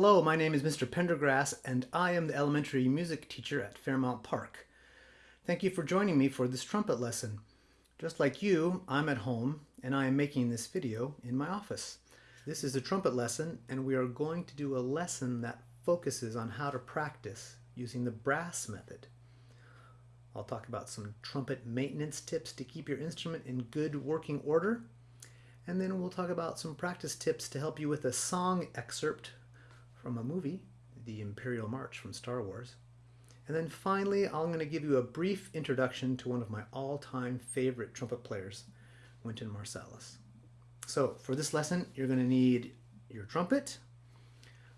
Hello, my name is Mr. Pendergrass and I am the elementary music teacher at Fairmount Park. Thank you for joining me for this trumpet lesson. Just like you, I'm at home and I am making this video in my office. This is a trumpet lesson and we are going to do a lesson that focuses on how to practice using the brass method. I'll talk about some trumpet maintenance tips to keep your instrument in good working order. And then we'll talk about some practice tips to help you with a song excerpt from a movie, The Imperial March from Star Wars. And then finally, I'm going to give you a brief introduction to one of my all-time favorite trumpet players, Wynton Marsalis. So for this lesson, you're going to need your trumpet,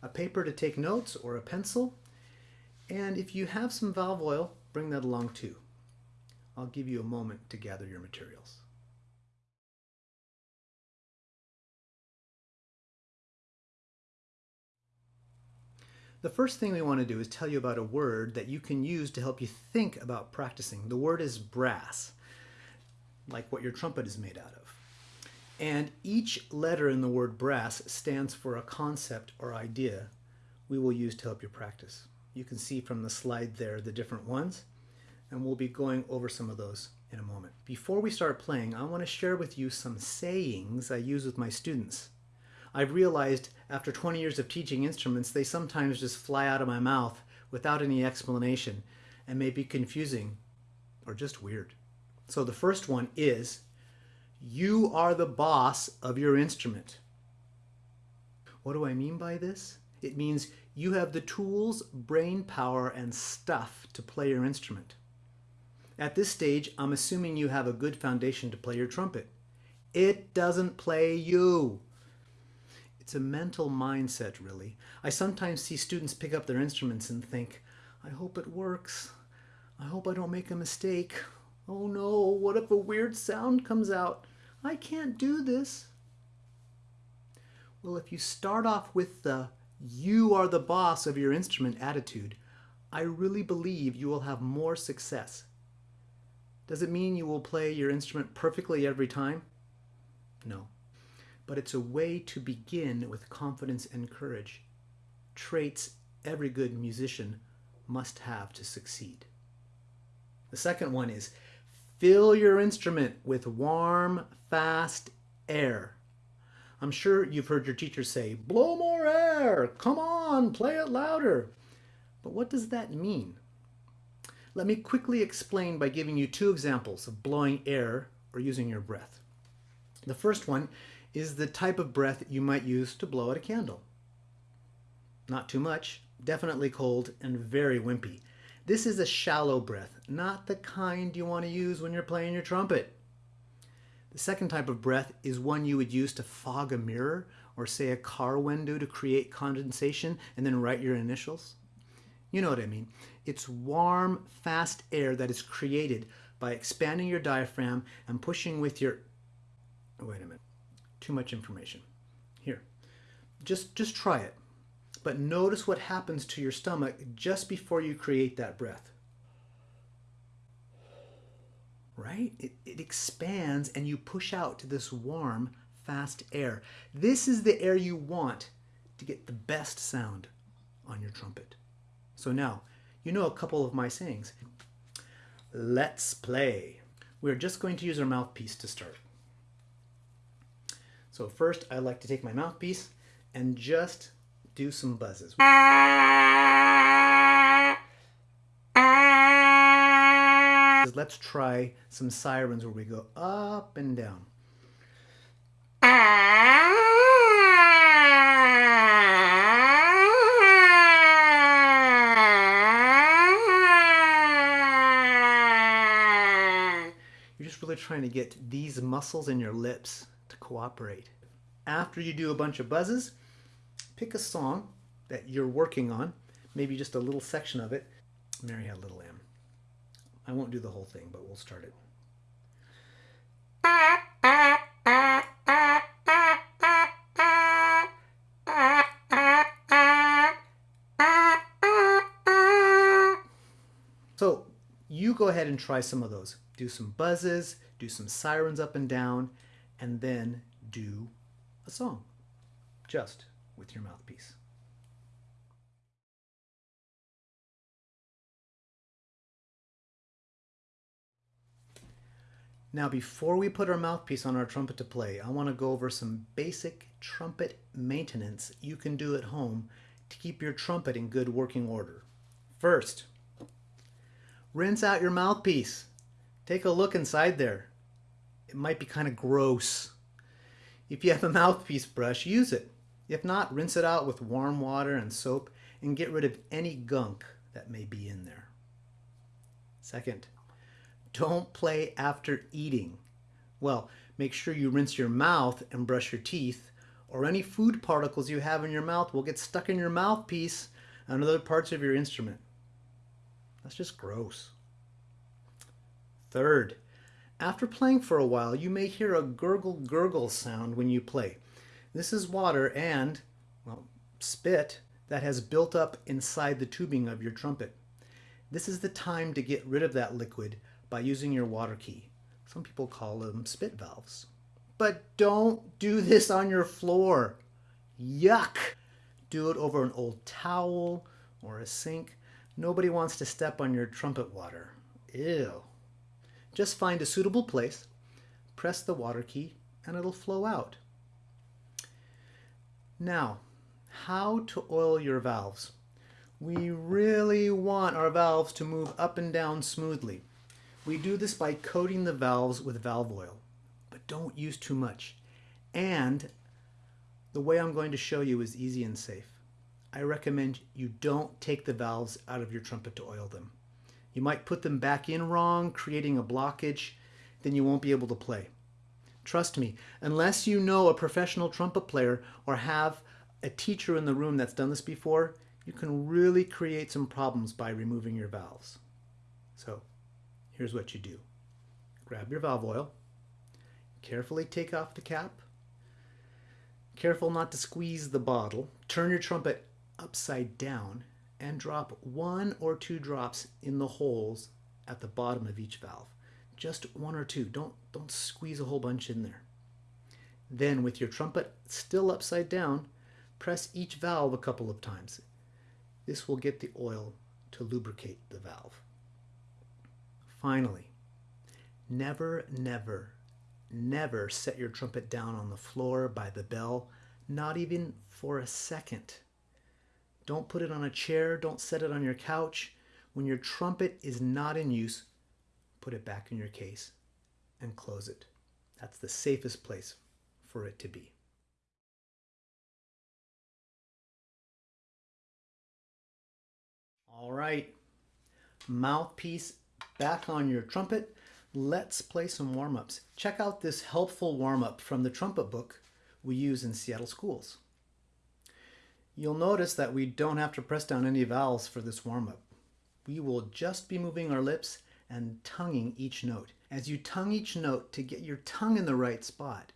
a paper to take notes or a pencil, and if you have some valve oil, bring that along too. I'll give you a moment to gather your materials. The first thing we want to do is tell you about a word that you can use to help you think about practicing. The word is brass, like what your trumpet is made out of. And each letter in the word brass stands for a concept or idea we will use to help you practice. You can see from the slide there the different ones, and we'll be going over some of those in a moment. Before we start playing, I want to share with you some sayings I use with my students. I've realized after 20 years of teaching instruments, they sometimes just fly out of my mouth without any explanation and may be confusing or just weird. So the first one is, you are the boss of your instrument. What do I mean by this? It means you have the tools, brain power, and stuff to play your instrument. At this stage, I'm assuming you have a good foundation to play your trumpet. It doesn't play you. It's a mental mindset, really. I sometimes see students pick up their instruments and think, I hope it works. I hope I don't make a mistake. Oh no, what if a weird sound comes out? I can't do this. Well, if you start off with the you are the boss of your instrument attitude, I really believe you will have more success. Does it mean you will play your instrument perfectly every time? No but it's a way to begin with confidence and courage, traits every good musician must have to succeed. The second one is fill your instrument with warm, fast air. I'm sure you've heard your teacher say, blow more air, come on, play it louder. But what does that mean? Let me quickly explain by giving you two examples of blowing air or using your breath. The first one is the type of breath you might use to blow out a candle. Not too much, definitely cold, and very wimpy. This is a shallow breath, not the kind you want to use when you're playing your trumpet. The second type of breath is one you would use to fog a mirror or say a car window to create condensation and then write your initials. You know what I mean. It's warm, fast air that is created by expanding your diaphragm and pushing with your... Wait a minute too much information. Here, just, just try it. But notice what happens to your stomach just before you create that breath. Right? It, it expands and you push out this warm, fast air. This is the air you want to get the best sound on your trumpet. So now, you know a couple of my sayings. Let's play. We're just going to use our mouthpiece to start. So first I like to take my mouthpiece and just do some buzzes. Let's try some sirens where we go up and down. You're just really trying to get these muscles in your lips cooperate. After you do a bunch of buzzes, pick a song that you're working on, maybe just a little section of it. Mary had a little lamb. I won't do the whole thing, but we'll start it. So you go ahead and try some of those. Do some buzzes, do some sirens up and down, and then do a song just with your mouthpiece. Now before we put our mouthpiece on our trumpet to play, I want to go over some basic trumpet maintenance you can do at home to keep your trumpet in good working order. First, rinse out your mouthpiece. Take a look inside there. It might be kind of gross. If you have a mouthpiece brush, use it. If not, rinse it out with warm water and soap and get rid of any gunk that may be in there. Second, don't play after eating. Well, make sure you rinse your mouth and brush your teeth, or any food particles you have in your mouth will get stuck in your mouthpiece and other parts of your instrument. That's just gross. Third, after playing for a while, you may hear a gurgle gurgle sound when you play. This is water and, well, spit that has built up inside the tubing of your trumpet. This is the time to get rid of that liquid by using your water key. Some people call them spit valves. But don't do this on your floor. Yuck! Do it over an old towel or a sink. Nobody wants to step on your trumpet water. Ew. Just find a suitable place, press the water key, and it'll flow out. Now, how to oil your valves. We really want our valves to move up and down smoothly. We do this by coating the valves with valve oil, but don't use too much. And the way I'm going to show you is easy and safe. I recommend you don't take the valves out of your trumpet to oil them. You might put them back in wrong, creating a blockage, then you won't be able to play. Trust me, unless you know a professional trumpet player or have a teacher in the room that's done this before, you can really create some problems by removing your valves. So here's what you do. Grab your valve oil, carefully take off the cap, careful not to squeeze the bottle, turn your trumpet upside down and drop one or two drops in the holes at the bottom of each valve. Just one or two. Don't, don't squeeze a whole bunch in there. Then with your trumpet still upside down, press each valve a couple of times. This will get the oil to lubricate the valve. Finally, never, never, never set your trumpet down on the floor by the bell, not even for a second. Don't put it on a chair, don't set it on your couch. When your trumpet is not in use, put it back in your case and close it. That's the safest place for it to be. All right, mouthpiece back on your trumpet. Let's play some warm-ups. Check out this helpful warm-up from the trumpet book we use in Seattle schools. You'll notice that we don't have to press down any valves for this warm-up. We will just be moving our lips and tonguing each note. As you tongue each note to get your tongue in the right spot,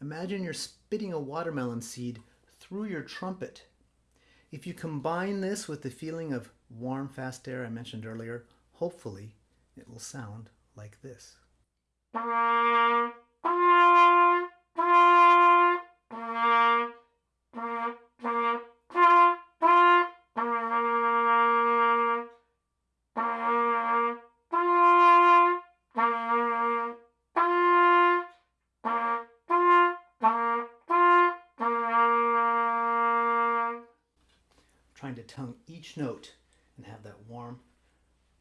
imagine you're spitting a watermelon seed through your trumpet. If you combine this with the feeling of warm, fast air I mentioned earlier, hopefully it will sound like this. Tongue each note and have that warm,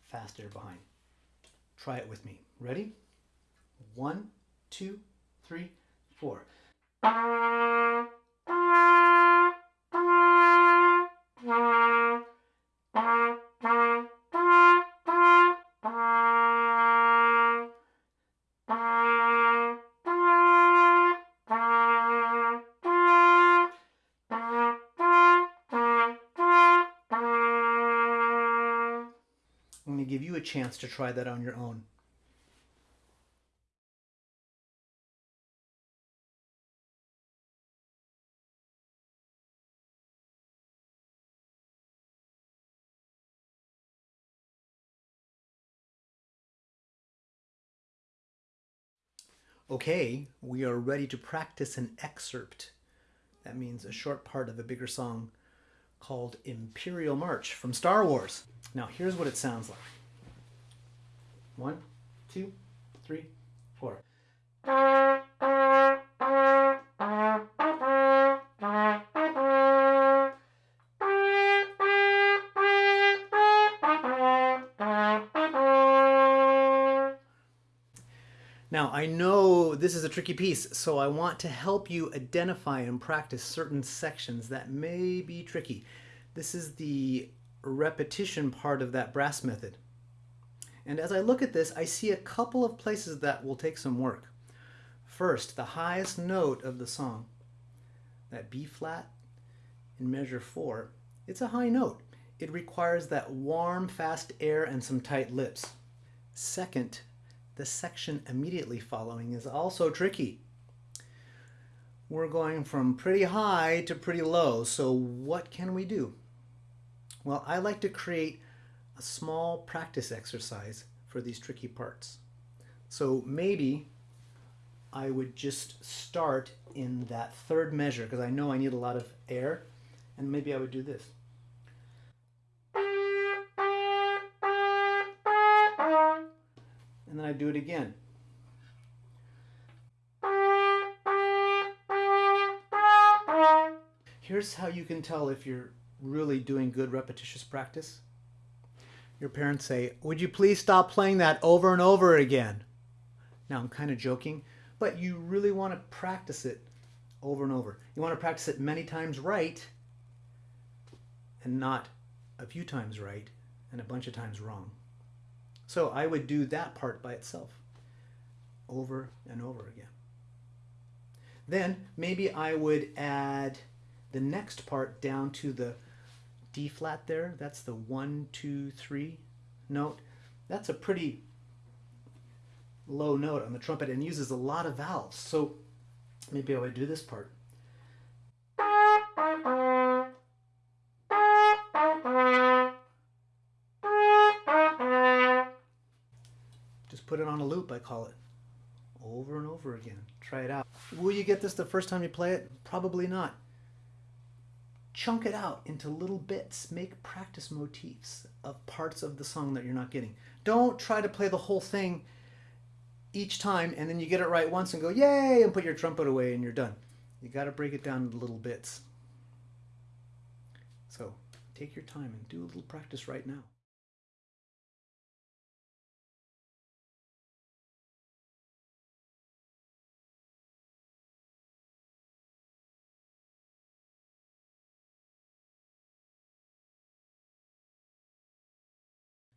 fast air behind. Try it with me. Ready? One, two, three, four. Chance to try that on your own. Okay, we are ready to practice an excerpt. That means a short part of a bigger song called Imperial March from Star Wars. Now here's what it sounds like. One, two, three, four. Now, I know this is a tricky piece, so I want to help you identify and practice certain sections that may be tricky. This is the repetition part of that brass method. And as I look at this, I see a couple of places that will take some work. First, the highest note of the song, that B flat in measure four, it's a high note. It requires that warm, fast air and some tight lips. Second, the section immediately following is also tricky. We're going from pretty high to pretty low, so what can we do? Well, I like to create a small practice exercise for these tricky parts. So maybe I would just start in that third measure because I know I need a lot of air and maybe I would do this. and then I do it again. Here's how you can tell if you're really doing good repetitious practice. Your parents say, would you please stop playing that over and over again? Now I'm kind of joking, but you really want to practice it over and over. You want to practice it many times right and not a few times right and a bunch of times wrong. So I would do that part by itself over and over again. Then maybe I would add the next part down to the D flat there. That's the one, two, three note. That's a pretty low note on the trumpet and uses a lot of valves. So maybe I would do this part. Just put it on a loop, I call it. Over and over again. Try it out. Will you get this the first time you play it? Probably not. Chunk it out into little bits. Make practice motifs of parts of the song that you're not getting. Don't try to play the whole thing each time and then you get it right once and go, yay, and put your trumpet away and you're done. You got to break it down into little bits. So take your time and do a little practice right now.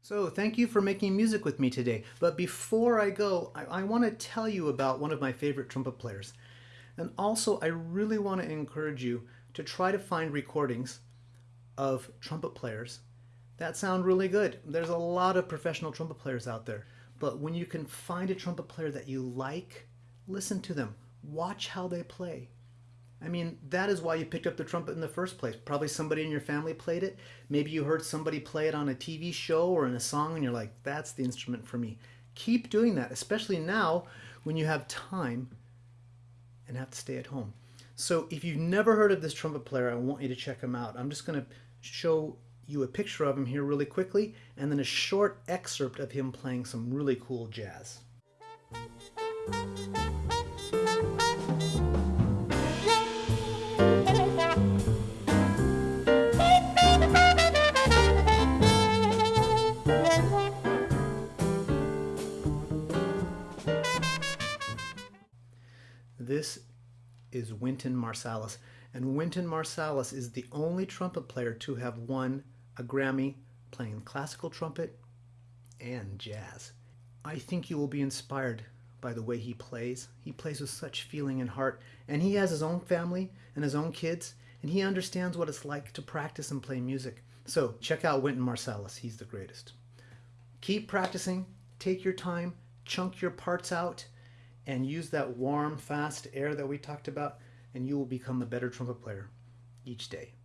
So thank you for making music with me today. But before I go, I, I want to tell you about one of my favorite trumpet players. And also, I really want to encourage you to try to find recordings of trumpet players that sound really good. There's a lot of professional trumpet players out there. But when you can find a trumpet player that you like, listen to them. Watch how they play. I mean, that is why you picked up the trumpet in the first place. Probably somebody in your family played it. Maybe you heard somebody play it on a TV show or in a song and you're like, that's the instrument for me. Keep doing that, especially now when you have time and have to stay at home. So if you've never heard of this trumpet player, I want you to check him out. I'm just going to show you a picture of him here really quickly and then a short excerpt of him playing some really cool jazz. Wynton Marsalis. And Wynton Marsalis is the only trumpet player to have won a Grammy playing classical trumpet and jazz. I think you will be inspired by the way he plays. He plays with such feeling and heart, and he has his own family and his own kids, and he understands what it's like to practice and play music. So check out Wynton Marsalis. He's the greatest. Keep practicing, take your time, chunk your parts out, and use that warm, fast air that we talked about, and you will become a better trumpet player each day.